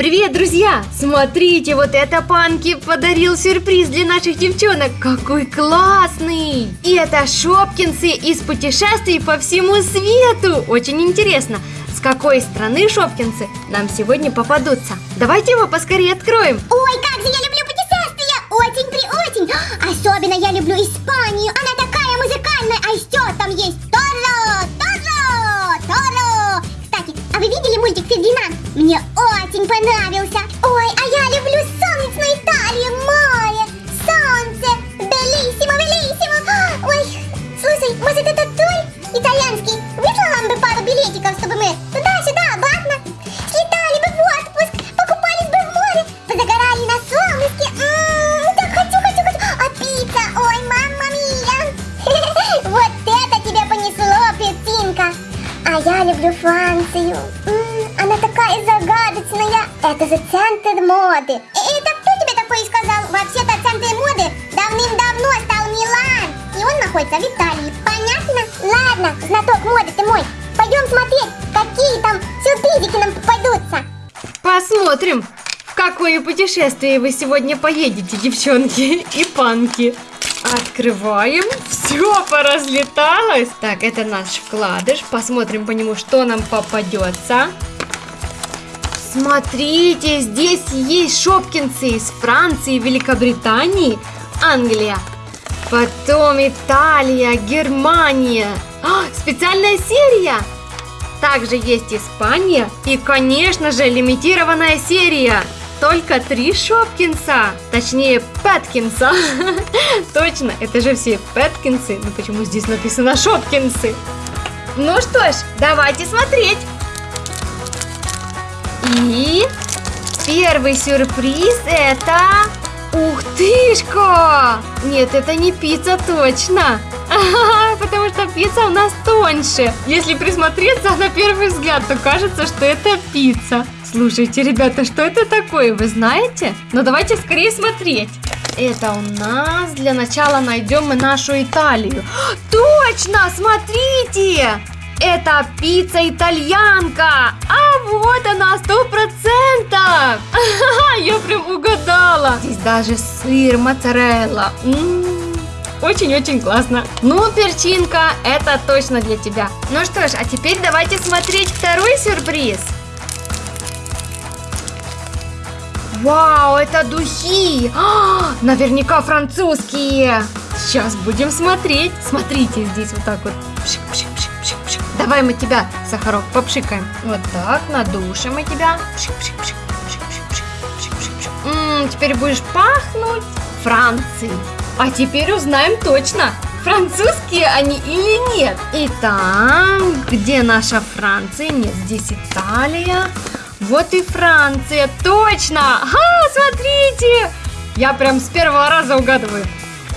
Привет, друзья! Смотрите, вот это Панки подарил сюрприз для наших девчонок. Какой классный! И это Шопкинсы из путешествий по всему свету. Очень интересно, с какой страны Шопкинсы нам сегодня попадутся. Давайте его поскорее откроем. Ой, как же я люблю путешествия! Очень при очень! Особенно я люблю Испанию! Она такая понравился! Ой, а я люблю солнечную Италию, море, солнце! Белиссимо, белиссимо! Ой, слушай, может это тур итальянский? Выслал бы пару билетиков, чтобы мы туда-сюда, обратно слетали бы в отпуск, покупались бы в море, позагорали на солнышке. М, Так хочу, хочу, хочу. А пицца, ой, мамма мия. Вот это тебя понесло, пиццинка. А я люблю Францию. М, Она такая загадочная. Это же центр моды. И Это кто тебе такое сказал? Вообще-то центр моды давным-давно стал Милан. И он находится в Италии. Понятно? Ладно, знаток моды ты мой. Пойдем смотреть, какие там сюрпризики нам попадутся. Посмотрим, в какое путешествие вы сегодня поедете, девчонки и панки. Открываем. Все поразлеталось. Так, это наш вкладыш. Посмотрим по нему, что нам попадется. Смотрите, здесь есть шопкинсы из Франции, Великобритании, Англия. Потом Италия, Германия. А, специальная серия. Также есть Испания и, конечно же, лимитированная серия. Только три Шопкинса, точнее Пэткинса. Точно, это же все Пэткинсы. Ну почему здесь написано Шопкинсы? Ну что ж, давайте смотреть. И первый сюрприз это... Ух тышка! Нет, это не пицца точно. Потому что пицца у нас тоньше. Если присмотреться на первый взгляд, то кажется, что это пицца. Слушайте, ребята, что это такое, вы знаете? Ну давайте скорее смотреть. Это у нас для начала найдем мы нашу Италию. Точно, смотрите! Это пицца итальянка! А вот она, сто процентов! Я прям угадала! Здесь даже сыр, моцарелла. М, Очень-очень классно. Ну, перчинка, это точно для тебя. Ну что ж, а теперь давайте смотреть второй сюрприз. Вау, это духи! А, наверняка французские! Сейчас будем смотреть. Смотрите, здесь вот так вот. Пшик, пшик. Давай мы тебя, Сахарок, попшикаем. Вот так, надушим мы тебя. Пшик, теперь будешь пахнуть Францией. А теперь узнаем точно, французские они или нет. Итак, где наша Франция? Нет, здесь Италия. Вот и Франция, точно! А, смотрите! Я прям с первого раза угадываю.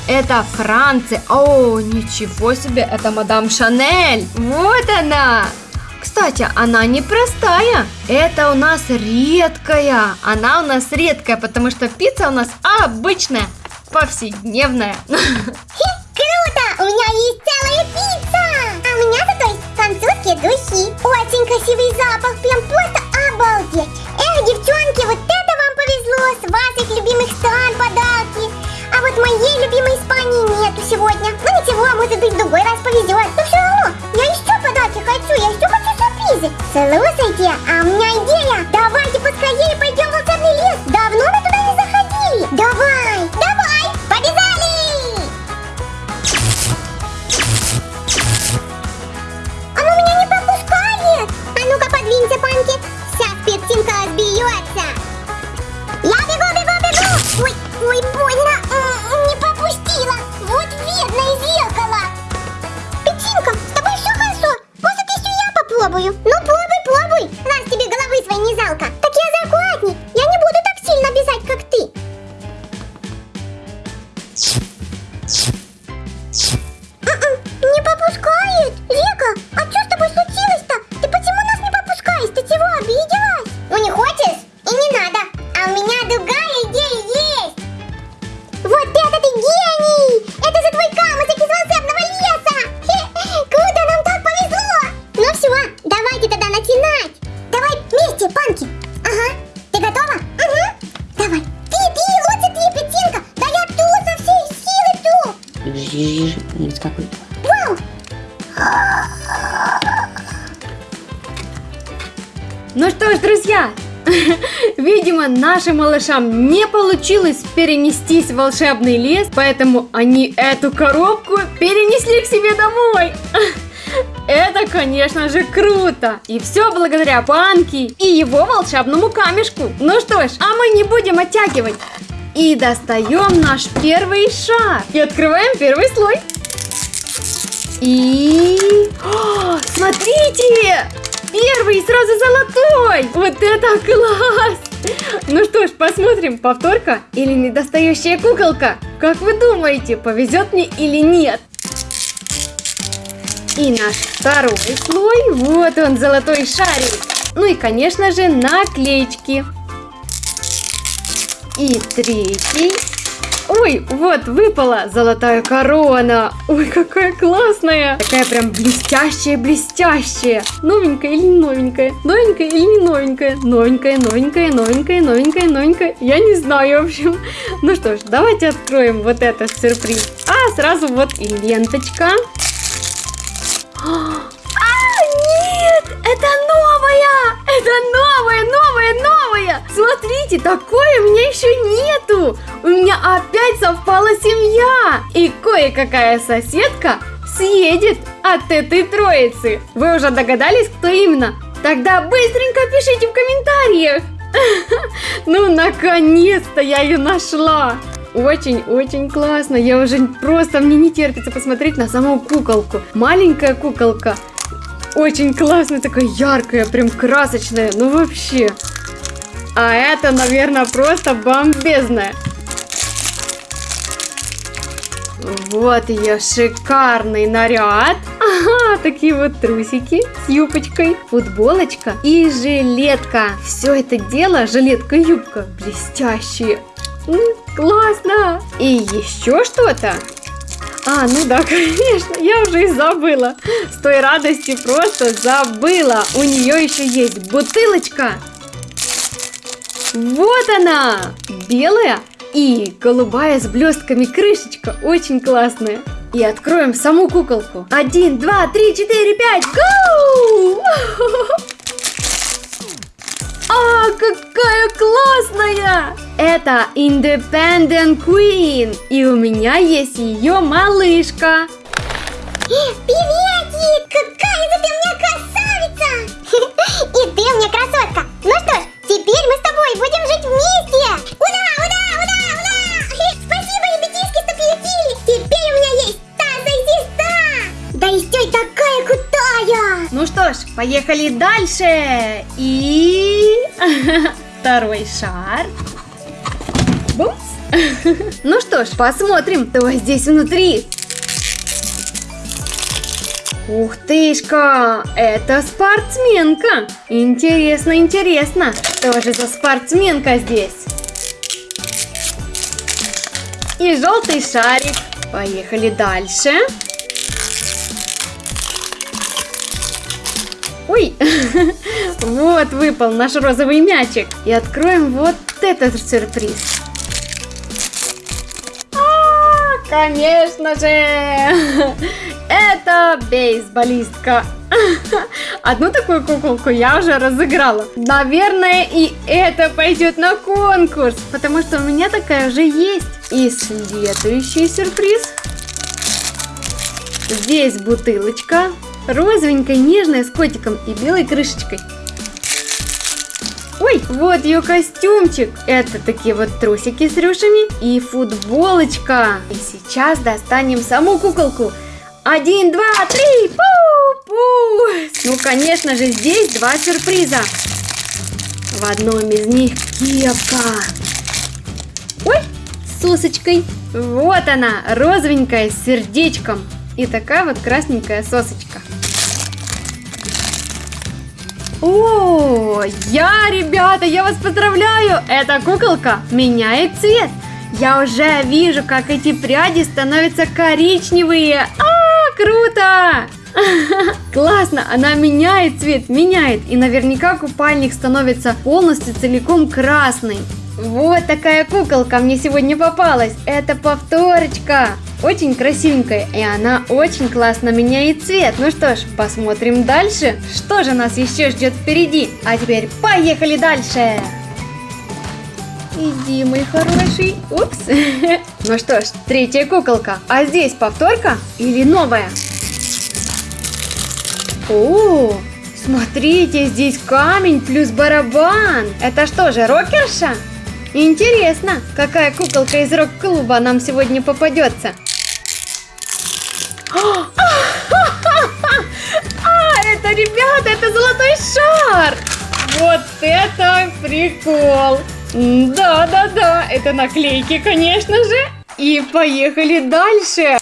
Это Франция. О, ничего себе, это мадам Шанель. Вот она. Кстати, она непростая. Это у нас редкая. Она у нас редкая, потому что пицца у нас обычная, повседневная. Круто! У меня есть целая пицца! А у меня зато есть французские духи. Очень красивый запах, Lucy chị ạ, ông nha Ну что ж, друзья, видимо, нашим малышам не получилось перенестись в волшебный лес, поэтому они эту коробку перенесли к себе домой. Это, конечно же, круто! И все благодаря Панки и его волшебному камешку. Ну что ж, а мы не будем оттягивать. И достаем наш первый шар. И открываем первый слой. И... О, смотрите! Первый сразу золотой! Вот это класс! Ну что ж, посмотрим, повторка или недостающая куколка? Как вы думаете, повезет мне или нет? И наш второй слой, вот он, золотой шарик. Ну и, конечно же, наклеечки. И третий. Ой, вот, выпала золотая корона. Ой, какая классная. Такая прям блестящая-блестящая. Новенькая или новенькая? Новенькая или не новенькая? Новенькая, новенькая, новенькая, новенькая, новенькая. Я не знаю, в общем. Ну что ж, давайте откроем вот этот сюрприз. А, сразу вот и ленточка. Это новая, новая, новая! Смотрите, такое у меня еще нету! У меня опять совпала семья! И кое-какая соседка съедет от этой троицы. Вы уже догадались, кто именно? Тогда быстренько пишите в комментариях! Ну, наконец-то я ее нашла! Очень-очень классно. Я уже просто, мне не терпится посмотреть на саму куколку. Маленькая куколка. Очень классная, такая яркая, прям красочная. Ну вообще. А это, наверное, просто бомбезная. Вот ее шикарный наряд. Ага, такие вот трусики с юбочкой, футболочка и жилетка. Все это дело, жилетка-юбка, блестящие. Классно! И еще что-то? А, ну да, конечно, я уже и забыла. С той радости просто забыла. У нее еще есть бутылочка. Вот она! Белая и голубая с блестками крышечка. Очень классная. И откроем саму куколку. Один, два, три, четыре, пять. Гоу! А, какая классная! Это Independent Queen, и у меня есть ее малышка. Приветик! Какая же ты у меня красавица! И ты у меня красотка! Ну что ж, теперь мы с тобой будем жить вместе! Ура, ура, ура, ура! Спасибо, ребятишки, что приютили! Теперь у меня есть Таза и сестра! Да еще и такая крутая! Ну что ж, поехали дальше! И... Второй шар. Бумс! Ну что ж, посмотрим, что здесь внутри. Ух тышка, это спортсменка. Интересно, интересно, что же за спортсменка здесь? И желтый шарик. Поехали дальше. Ой, вот выпал наш розовый мячик. И откроем вот этот сюрприз. А, конечно же, это бейсболистка. Одну такую куколку я уже разыграла. Наверное, и это пойдет на конкурс, потому что у меня такая уже есть. И следующий сюрприз. Здесь бутылочка, розовенькая, нежная, с котиком и белой крышечкой. Ой, вот ее костюмчик. Это такие вот трусики с рюшами и футболочка. И сейчас достанем саму куколку. Один, два, три, пу-пу. Ну, конечно же, здесь два сюрприза. В одном из них кепка. Ой, с сосочкой. Вот она, розовенькая, с сердечком. И такая вот красненькая сосочка. О, я, ребята, я вас поздравляю! Эта куколка меняет цвет. Я уже вижу, как эти пряди становятся коричневые. А, круто! Классно, она меняет цвет, меняет. И наверняка купальник становится полностью целиком красный. Вот такая куколка мне сегодня попалась. Это повторочка. Очень красивенькая, и она очень классно меняет цвет. Ну что ж, посмотрим дальше, что же нас еще ждет впереди. А теперь поехали дальше! Иди, мой хороший. Упс. Ну что ж, третья куколка. А здесь повторка или новая? О, смотрите, здесь камень плюс барабан. Это что же, рокерша? Интересно, какая куколка из рок-клуба нам сегодня попадется? А, это, ребята, это золотой шар! Вот это прикол! Да-да-да, это наклейки, конечно же. И поехали дальше.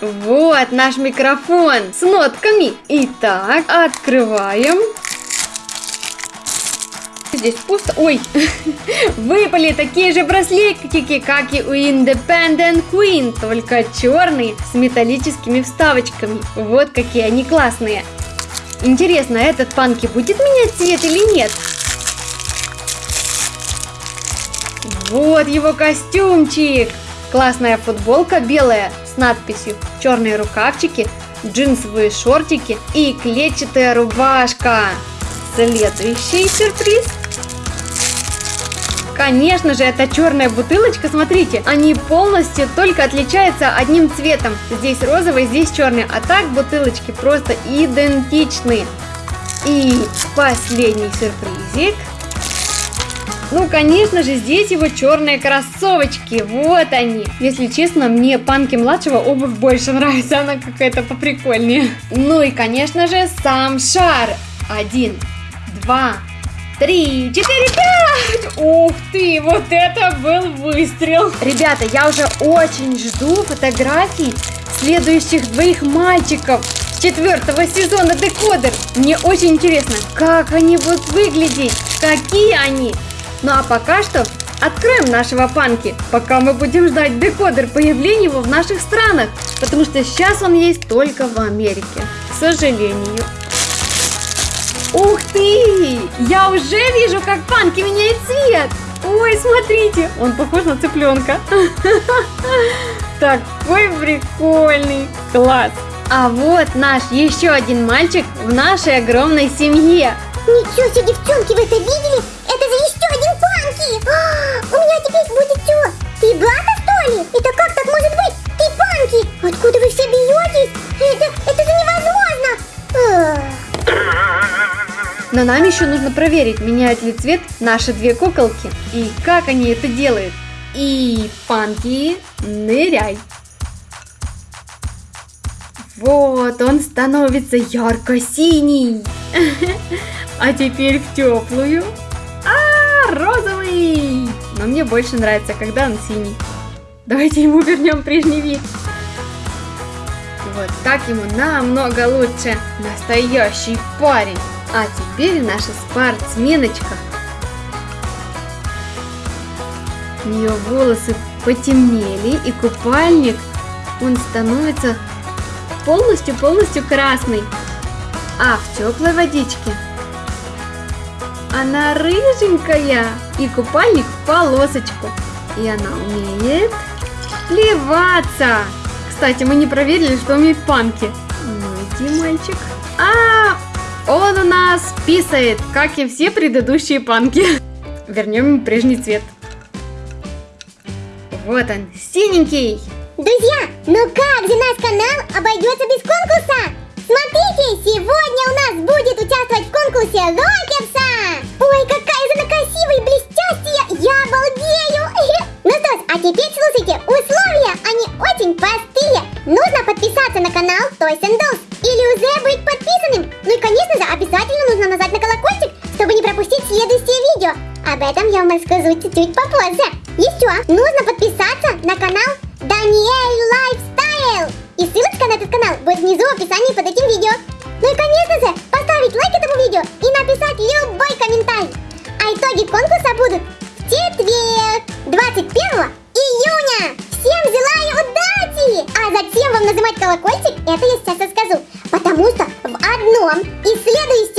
Вот наш микрофон с нотками. Итак, открываем. Здесь пусто. Ой, выпали такие же браслетики, как и у Independent Queen, только черные с металлическими вставочками. Вот какие они классные. Интересно, этот панки будет менять цвет или нет? Вот его костюмчик! Классная футболка белая с надписью, черные рукавчики, джинсовые шортики и клетчатая рубашка. Следующий сюрприз. Конечно же, это черная бутылочка, смотрите, они полностью только отличаются одним цветом. Здесь розовый, здесь черный, а так бутылочки просто идентичны. И последний сюрпризик. Ну, конечно же, здесь его черные кроссовочки. Вот они. Если честно, мне панки младшего обувь больше нравится. Она какая-то поприкольнее. Ну и, конечно же, сам шар. Один, два, три, четыре, пять! Ух ты, вот это был выстрел! Ребята, я уже очень жду фотографий следующих двоих мальчиков четвертого сезона Декодер. Мне очень интересно, как они будут выглядеть, какие они. Ну а пока что откроем нашего панки, пока мы будем ждать декодер появления его в наших странах, потому что сейчас он есть только в Америке, к сожалению. Ух ты! Я уже вижу, как панки меняет цвет! Ой, смотрите, он похож на цыпленка. Такой прикольный. Класс. А вот наш еще один мальчик в нашей огромной семье. Ничего себе, девчонки, вы это видели? Это же еще один Панки! А, у меня теперь будет все. Ты Блата, что ли? Это как так может быть? Ты Панки! Откуда вы Но нам еще нужно проверить, меняют ли цвет наши две куколки. И как они это делают. И, Панки, ныряй. Вот, он становится ярко-синий. А теперь в теплую. А, розовый! Но мне больше нравится, когда он синий. Давайте ему вернем прежний вид. Вот так ему намного лучше. Настоящий парень. А теперь наша спортсменочка. У нее волосы потемнели и купальник, он становится полностью-полностью красный. А в теплой водичке она рыженькая и купальник в полосочку. И она умеет плеваться. Кстати, мы не проверили, что умеет панки. Ну иди, мальчик. А, он у нас писает, как и все предыдущие панки. Вернем ему прежний цвет. Вот он, синенький. Друзья, ну как же наш канал обойдется без конкурса? Смотрите, сегодня у нас будет участвовать в конкурсе Рокерса! Ой, какая же она красивая и блестящая! Я обалдею! Ну что ж, а теперь чуть-чуть попозже. Еще нужно подписаться на канал Даниэль Лайфстайл. И ссылочка на этот канал будет внизу в описании под этим видео. Ну и, конечно же, поставить лайк этому видео и написать любой комментарий. А итоги конкурса будут в четверг, 21 июня. Всем желаю удачи! А зачем вам нажимать колокольчик, это я сейчас расскажу. Потому что в одном из следующих